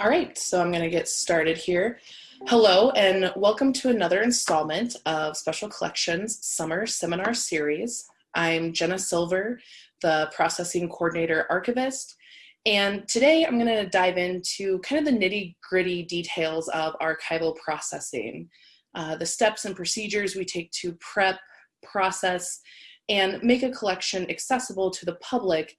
All right, so I'm going to get started here. Hello, and welcome to another installment of Special Collections Summer Seminar Series. I'm Jenna Silver, the Processing Coordinator Archivist, and today I'm going to dive into kind of the nitty gritty details of archival processing, uh, the steps and procedures we take to prep, process, and make a collection accessible to the public,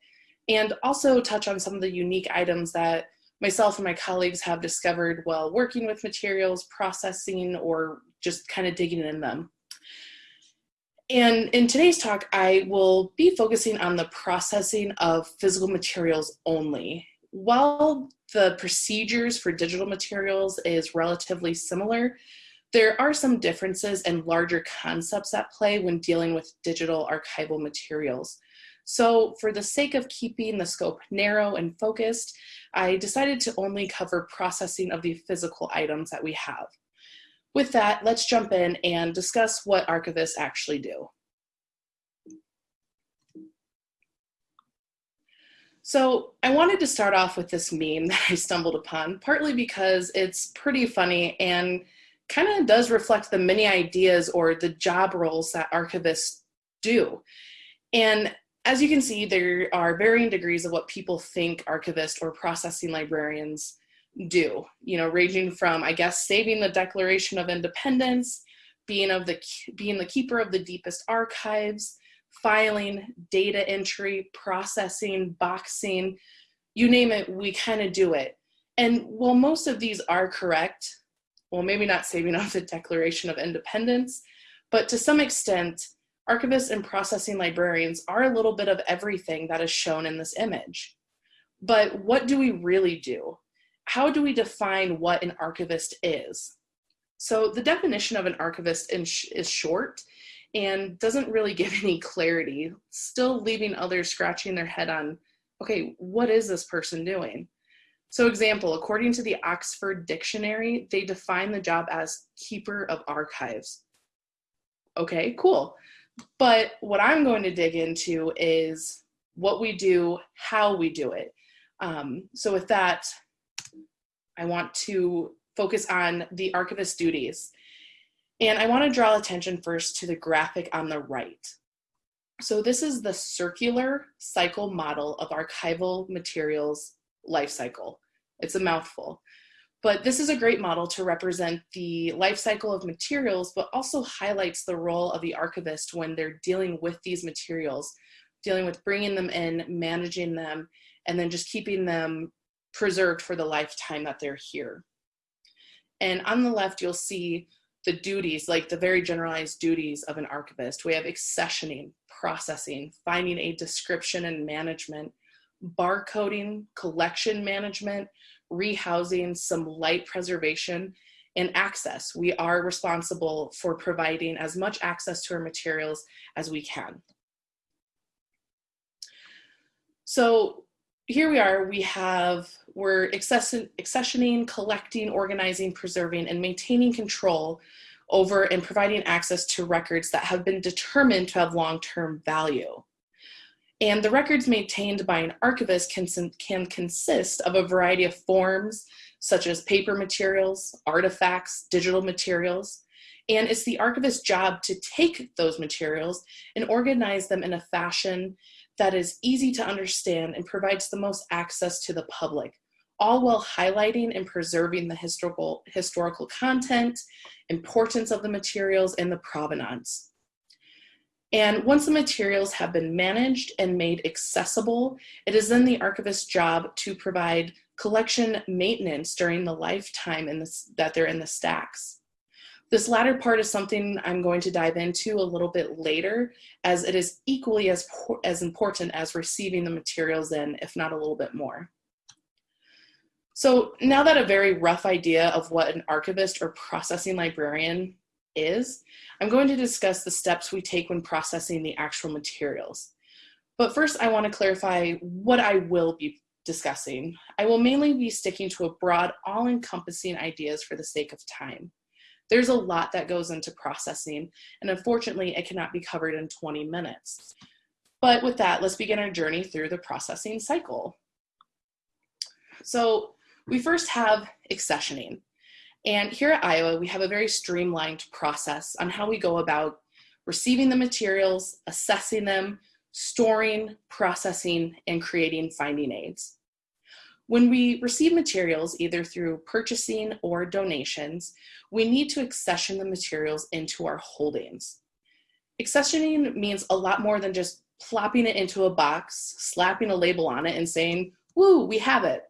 and also touch on some of the unique items that myself and my colleagues have discovered while working with materials, processing, or just kind of digging in them. And in today's talk, I will be focusing on the processing of physical materials only. While the procedures for digital materials is relatively similar, there are some differences and larger concepts at play when dealing with digital archival materials. So for the sake of keeping the scope narrow and focused, I decided to only cover processing of the physical items that we have. With that, let's jump in and discuss what archivists actually do. So I wanted to start off with this meme that I stumbled upon, partly because it's pretty funny and kind of does reflect the many ideas or the job roles that archivists do. And as you can see, there are varying degrees of what people think archivists or processing librarians do, you know, ranging from, I guess, saving the Declaration of Independence, being, of the, being the keeper of the deepest archives, filing, data entry, processing, boxing, you name it, we kind of do it. And while most of these are correct, well, maybe not saving of the Declaration of Independence, but to some extent, archivists and processing librarians are a little bit of everything that is shown in this image. But what do we really do? How do we define what an archivist is? So the definition of an archivist is short and doesn't really give any clarity, still leaving others scratching their head on, okay, what is this person doing? So example, according to the Oxford Dictionary, they define the job as keeper of archives. Okay, cool. But what I'm going to dig into is what we do, how we do it. Um, so with that, I want to focus on the archivist duties. And I want to draw attention first to the graphic on the right. So this is the circular cycle model of archival materials life cycle. It's a mouthful. But this is a great model to represent the life cycle of materials, but also highlights the role of the archivist when they're dealing with these materials, dealing with bringing them in, managing them, and then just keeping them preserved for the lifetime that they're here. And on the left, you'll see the duties, like the very generalized duties of an archivist. We have accessioning, processing, finding a description and management, barcoding, collection management, rehousing, some light preservation, and access. We are responsible for providing as much access to our materials as we can. So here we are, we have, we're accessioning, collecting, organizing, preserving, and maintaining control over and providing access to records that have been determined to have long-term value. And the records maintained by an archivist can, can consist of a variety of forms, such as paper materials, artifacts, digital materials, and it's the archivist's job to take those materials and organize them in a fashion that is easy to understand and provides the most access to the public, all while highlighting and preserving the historical, historical content, importance of the materials, and the provenance. And once the materials have been managed and made accessible, it is then the archivist's job to provide collection maintenance during the lifetime that they're in the stacks. This latter part is something I'm going to dive into a little bit later as it is equally as, as important as receiving the materials in, if not a little bit more. So now that a very rough idea of what an archivist or processing librarian is, I'm going to discuss the steps we take when processing the actual materials. But first I want to clarify what I will be discussing. I will mainly be sticking to a broad, all-encompassing ideas for the sake of time. There's a lot that goes into processing, and unfortunately it cannot be covered in 20 minutes. But with that, let's begin our journey through the processing cycle. So We first have accessioning. And here at Iowa, we have a very streamlined process on how we go about receiving the materials, assessing them, storing, processing, and creating finding aids. When we receive materials, either through purchasing or donations, we need to accession the materials into our holdings. Accessioning means a lot more than just plopping it into a box, slapping a label on it and saying, woo, we have it.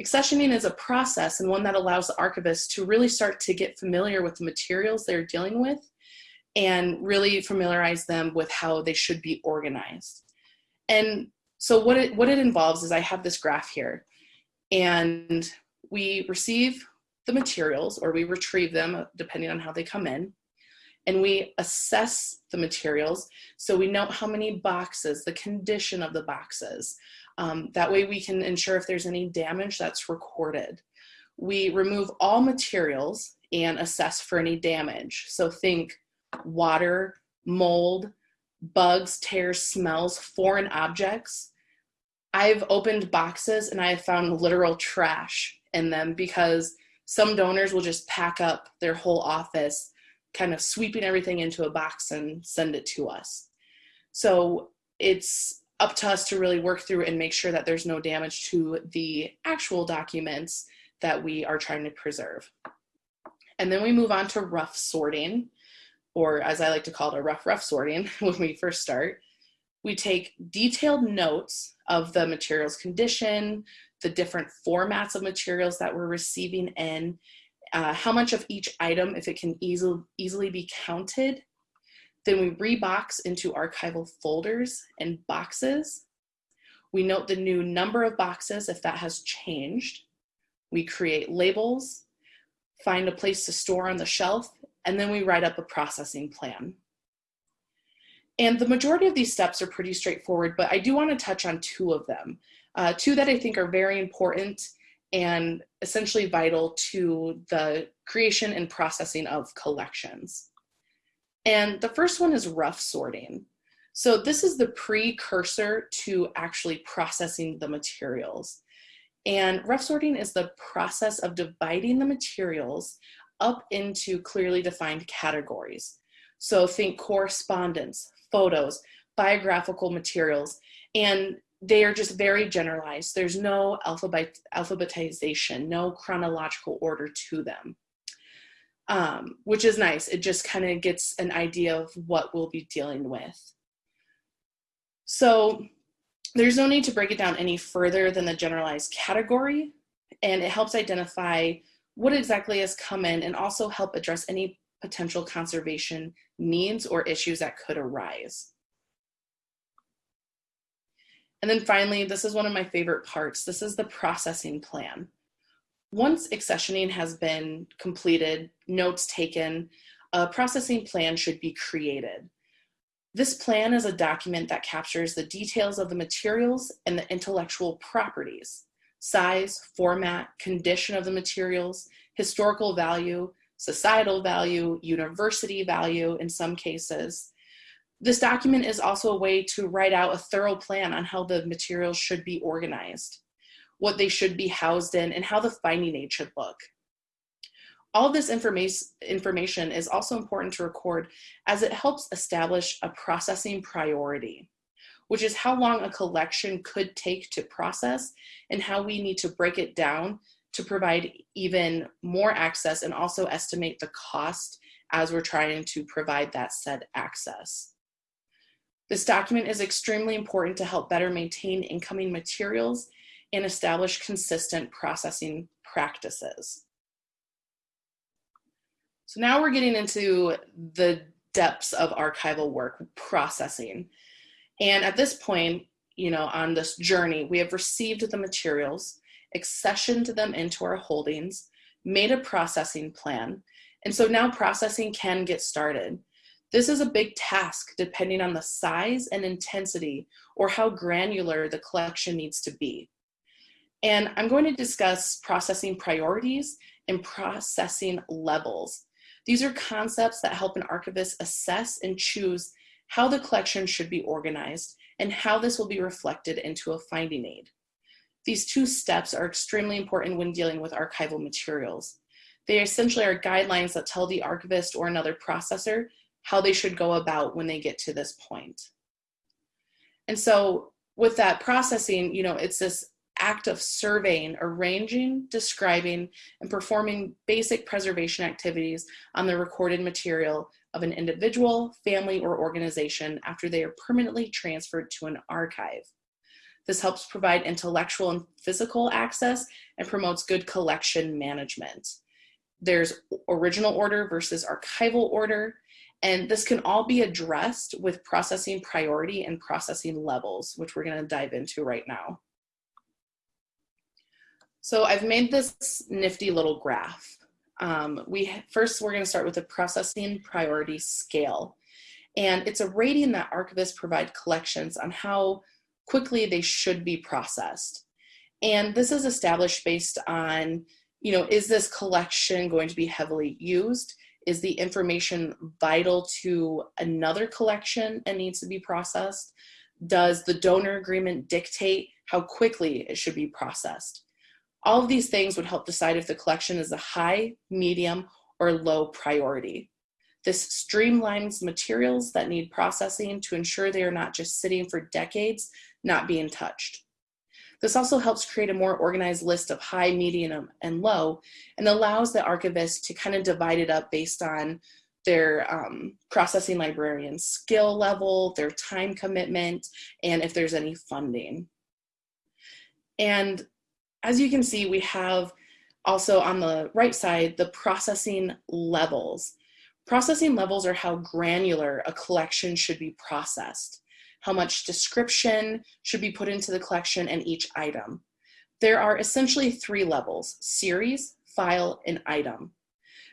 Accessioning is a process and one that allows the archivist to really start to get familiar with the materials they're dealing with and really familiarize them with how they should be organized. And so what it, what it involves is I have this graph here and we receive the materials or we retrieve them uh, depending on how they come in and we assess the materials so we know how many boxes, the condition of the boxes. Um, that way we can ensure if there's any damage that's recorded. We remove all materials and assess for any damage. So think water, mold, bugs, tears, smells, foreign objects. I've opened boxes and I have found literal trash in them because some donors will just pack up their whole office, kind of sweeping everything into a box and send it to us. So it's up to us to really work through and make sure that there's no damage to the actual documents that we are trying to preserve. And then we move on to rough sorting or as I like to call it, a rough, rough sorting when we first start. We take detailed notes of the material's condition, the different formats of materials that we're receiving in, uh, how much of each item, if it can easily, easily be counted. Then we rebox into archival folders and boxes. We note the new number of boxes if that has changed. We create labels, find a place to store on the shelf, and then we write up a processing plan. And the majority of these steps are pretty straightforward, but I do want to touch on two of them. Uh, two that I think are very important and essentially vital to the creation and processing of collections. And the first one is rough sorting. So this is the precursor to actually processing the materials. And rough sorting is the process of dividing the materials up into clearly defined categories. So think correspondence, photos, biographical materials, and they are just very generalized. There's no alphabet, alphabetization, no chronological order to them, um, which is nice. It just kind of gets an idea of what we'll be dealing with. So there's no need to break it down any further than the generalized category, and it helps identify what exactly has come in and also help address any potential conservation needs or issues that could arise. And then finally, this is one of my favorite parts. This is the processing plan. Once accessioning has been completed, notes taken, a processing plan should be created. This plan is a document that captures the details of the materials and the intellectual properties size, format, condition of the materials, historical value, societal value, university value in some cases. This document is also a way to write out a thorough plan on how the materials should be organized, what they should be housed in, and how the finding aid should look. All this information is also important to record as it helps establish a processing priority which is how long a collection could take to process and how we need to break it down to provide even more access and also estimate the cost as we're trying to provide that said access. This document is extremely important to help better maintain incoming materials and establish consistent processing practices. So now we're getting into the depths of archival work, processing. And at this point, you know, on this journey, we have received the materials, accessioned them into our holdings, made a processing plan. And so now processing can get started. This is a big task depending on the size and intensity or how granular the collection needs to be. And I'm going to discuss processing priorities and processing levels. These are concepts that help an archivist assess and choose how the collection should be organized, and how this will be reflected into a finding aid. These two steps are extremely important when dealing with archival materials. They essentially are guidelines that tell the archivist or another processor how they should go about when they get to this point. And so with that processing, you know, it's this act of surveying, arranging, describing, and performing basic preservation activities on the recorded material of an individual, family, or organization after they are permanently transferred to an archive. This helps provide intellectual and physical access and promotes good collection management. There's original order versus archival order, and this can all be addressed with processing priority and processing levels, which we're gonna dive into right now. So I've made this nifty little graph. Um, we First, we're gonna start with a processing priority scale. And it's a rating that archivists provide collections on how quickly they should be processed. And this is established based on, you know, is this collection going to be heavily used? Is the information vital to another collection and needs to be processed? Does the donor agreement dictate how quickly it should be processed? All of these things would help decide if the collection is a high, medium, or low priority. This streamlines materials that need processing to ensure they are not just sitting for decades, not being touched. This also helps create a more organized list of high, medium, and low, and allows the archivist to kind of divide it up based on their um, processing librarian skill level, their time commitment, and if there's any funding. And as you can see, we have also on the right side, the processing levels. Processing levels are how granular a collection should be processed, how much description should be put into the collection and each item. There are essentially three levels, series, file, and item.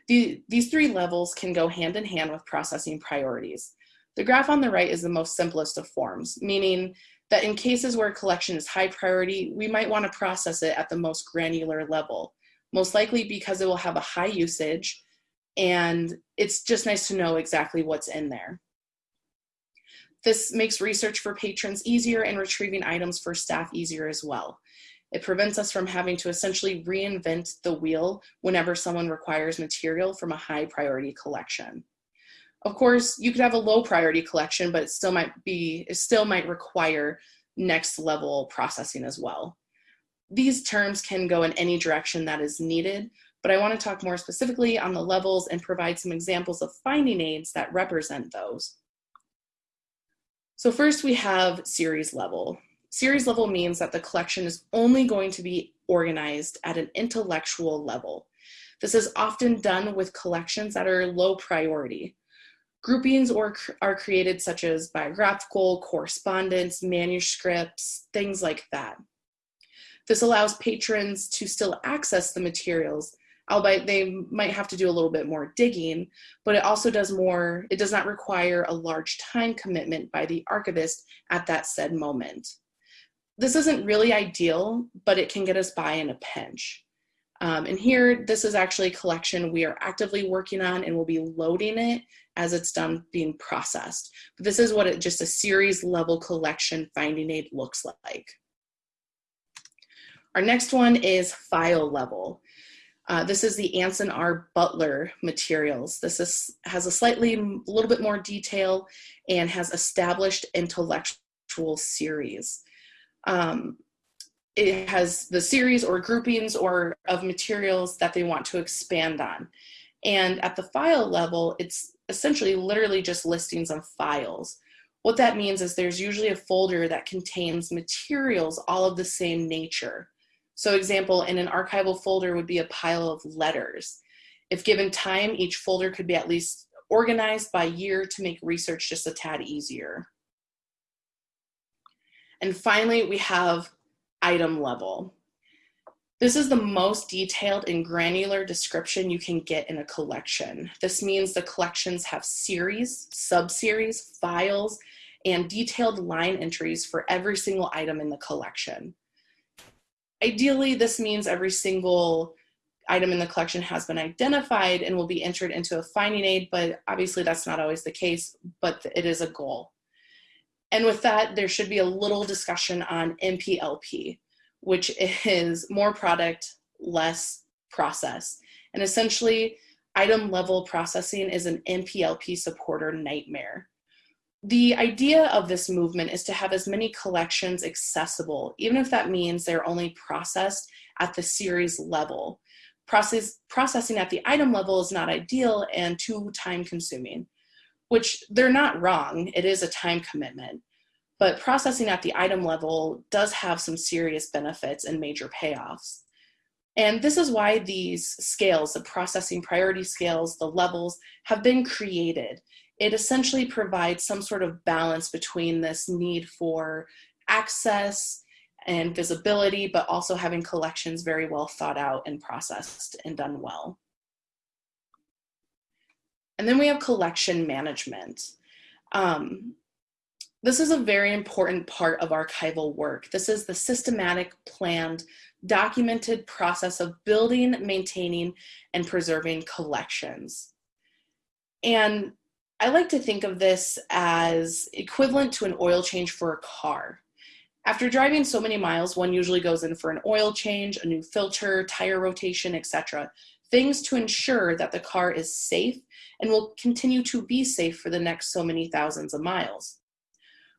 The, these three levels can go hand in hand with processing priorities. The graph on the right is the most simplest of forms, meaning that in cases where a collection is high priority, we might want to process it at the most granular level, most likely because it will have a high usage and it's just nice to know exactly what's in there. This makes research for patrons easier and retrieving items for staff easier as well. It prevents us from having to essentially reinvent the wheel whenever someone requires material from a high priority collection. Of course, you could have a low priority collection, but it still might be, it still might require next level processing as well. These terms can go in any direction that is needed, but I wanna talk more specifically on the levels and provide some examples of finding aids that represent those. So first we have series level. Series level means that the collection is only going to be organized at an intellectual level. This is often done with collections that are low priority. Groupings or, are created such as biographical, correspondence, manuscripts, things like that. This allows patrons to still access the materials, albeit they might have to do a little bit more digging, but it also does more, it does not require a large time commitment by the archivist at that said moment. This isn't really ideal, but it can get us by in a pinch. Um, and here, this is actually a collection we are actively working on and we'll be loading it as it's done being processed. But this is what it, just a series level collection finding aid looks like. Our next one is file level. Uh, this is the Anson R. Butler materials. This is, has a slightly, a little bit more detail and has established intellectual series. Um, it has the series or groupings or of materials that they want to expand on. And at the file level, it's essentially literally just listings of files. What that means is there's usually a folder that contains materials all of the same nature. So example, in an archival folder would be a pile of letters. If given time, each folder could be at least organized by year to make research just a tad easier. And finally, we have item level. This is the most detailed and granular description you can get in a collection. This means the collections have series, sub-series, files, and detailed line entries for every single item in the collection. Ideally, this means every single item in the collection has been identified and will be entered into a finding aid, but obviously that's not always the case, but it is a goal. And with that, there should be a little discussion on MPLP. which is more product, less process. And essentially, item level processing is an MPLP supporter nightmare. The idea of this movement is to have as many collections accessible, even if that means they're only processed at the series level. Process, processing at the item level is not ideal and too time consuming, which they're not wrong. It is a time commitment. But processing at the item level does have some serious benefits and major payoffs. And this is why these scales, the processing priority scales, the levels, have been created. It essentially provides some sort of balance between this need for access and visibility, but also having collections very well thought out and processed and done well. And then we have collection management. Um, this is a very important part of archival work. This is the systematic, planned, documented process of building, maintaining, and preserving collections. And I like to think of this as equivalent to an oil change for a car. After driving so many miles, one usually goes in for an oil change, a new filter, tire rotation, etc. Things to ensure that the car is safe and will continue to be safe for the next so many thousands of miles.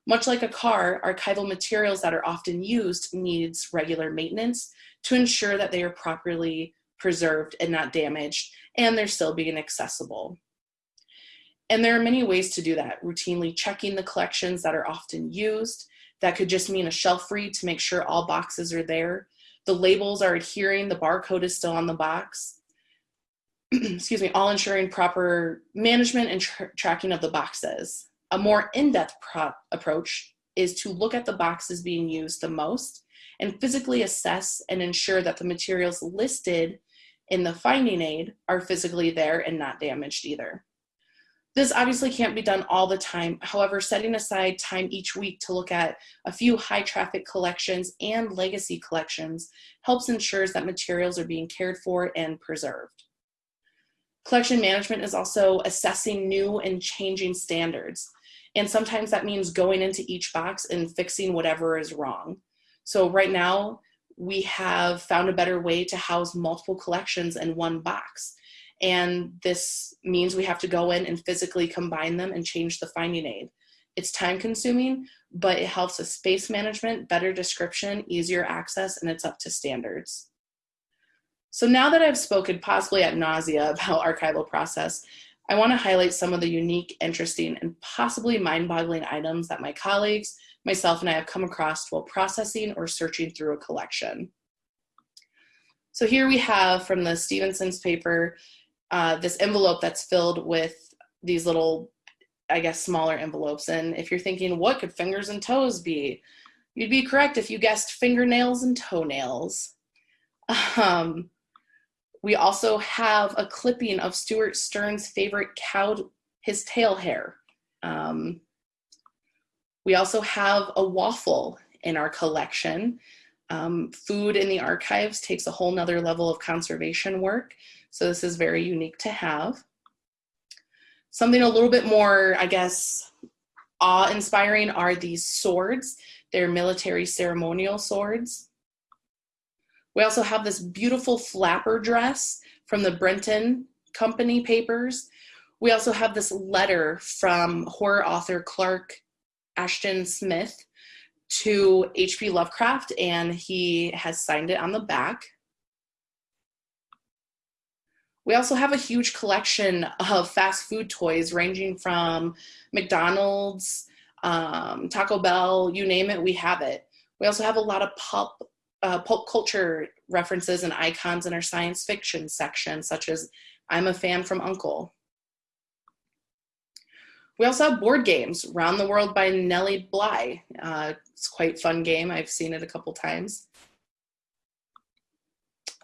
Much like a car, archival materials that are often used needs regular maintenance to ensure that they are properly preserved and not damaged, and they're still being accessible. And there are many ways to do that, routinely checking the collections that are often used. That could just mean a shelf read to make sure all boxes are there. The labels are adhering, the barcode is still on the box. Excuse me, all ensuring proper management and tra tracking of the boxes. A more in-depth approach is to look at the boxes being used the most and physically assess and ensure that the materials listed in the finding aid are physically there and not damaged either. This obviously can't be done all the time. However, setting aside time each week to look at a few high traffic collections and legacy collections helps ensures that materials are being cared for and preserved. Collection management is also assessing new and changing standards. And sometimes that means going into each box and fixing whatever is wrong. So right now, we have found a better way to house multiple collections in one box. And this means we have to go in and physically combine them and change the finding aid. It's time consuming, but it helps with space management, better description, easier access, and it's up to standards. So now that I've spoken possibly at nausea about archival process, I want to highlight some of the unique, interesting, and possibly mind-boggling items that my colleagues, myself, and I have come across while processing or searching through a collection. So here we have from the Stevenson's paper, uh, this envelope that's filled with these little, I guess, smaller envelopes. And if you're thinking, what could fingers and toes be? You'd be correct if you guessed fingernails and toenails. Um, we also have a clipping of Stuart Stern's favorite cow, his tail hair. Um, we also have a waffle in our collection. Um, food in the archives takes a whole nother level of conservation work. So this is very unique to have. Something a little bit more, I guess, awe-inspiring are these swords. They're military ceremonial swords. We also have this beautiful flapper dress from the Brenton Company papers. We also have this letter from horror author Clark Ashton Smith to H.P. Lovecraft, and he has signed it on the back. We also have a huge collection of fast food toys ranging from McDonald's, um, Taco Bell, you name it, we have it. We also have a lot of pulp uh, pulp culture references and icons in our science fiction section, such as I'm a fan from Uncle. We also have board games, Round the World by Nellie Bly. Uh, it's quite fun game. I've seen it a couple times.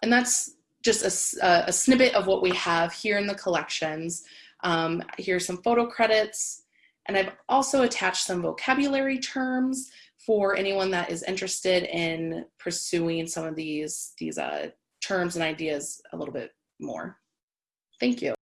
And that's just a, a snippet of what we have here in the collections. Um, here's some photo credits. And I've also attached some vocabulary terms for anyone that is interested in pursuing some of these, these uh, terms and ideas a little bit more. Thank you.